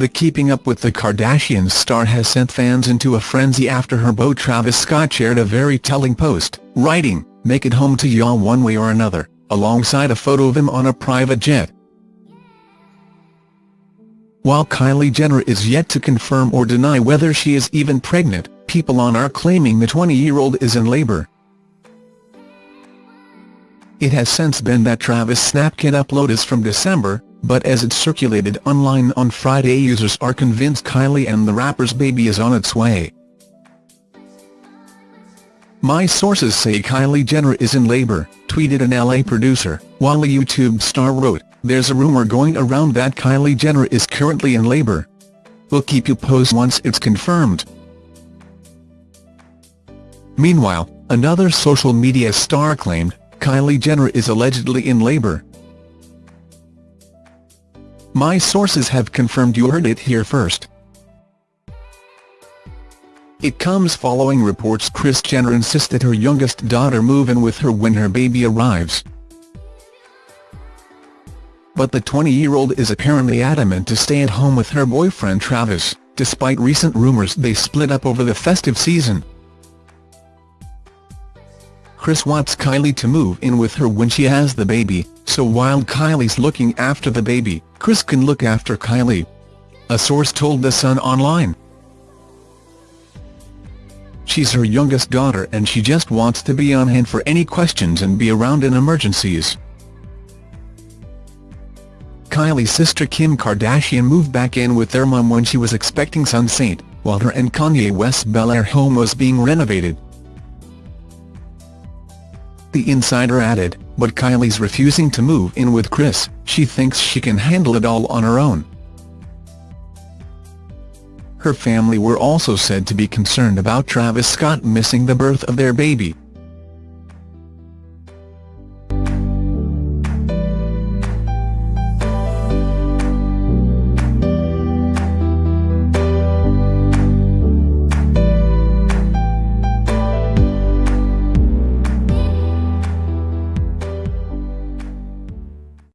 The Keeping Up with the Kardashians star has sent fans into a frenzy after her beau Travis Scott shared a very telling post, writing, Make it home to y'all one way or another, alongside a photo of him on a private jet. While Kylie Jenner is yet to confirm or deny whether she is even pregnant, people on are claiming the 20-year-old is in labor. It has since been that Travis' Snapchat upload is from December, but as it circulated online on Friday users are convinced Kylie and the rapper's baby is on its way. My sources say Kylie Jenner is in labor, tweeted an LA producer, while a YouTube star wrote, there's a rumor going around that Kylie Jenner is currently in labor. We'll keep you posted once it's confirmed. Meanwhile, another social media star claimed, Kylie Jenner is allegedly in labor. My sources have confirmed you heard it here first. It comes following reports Kris Jenner insisted her youngest daughter move in with her when her baby arrives but the 20-year-old is apparently adamant to stay at home with her boyfriend Travis, despite recent rumours they split up over the festive season. Kris wants Kylie to move in with her when she has the baby, so while Kylie's looking after the baby, Kris can look after Kylie. A source told The Sun Online. She's her youngest daughter and she just wants to be on hand for any questions and be around in emergencies. Kylie's sister Kim Kardashian moved back in with their mum when she was expecting son Saint, while her and Kanye West's Bel-Air home was being renovated. The insider added, but Kylie's refusing to move in with Kris, she thinks she can handle it all on her own. Her family were also said to be concerned about Travis Scott missing the birth of their baby,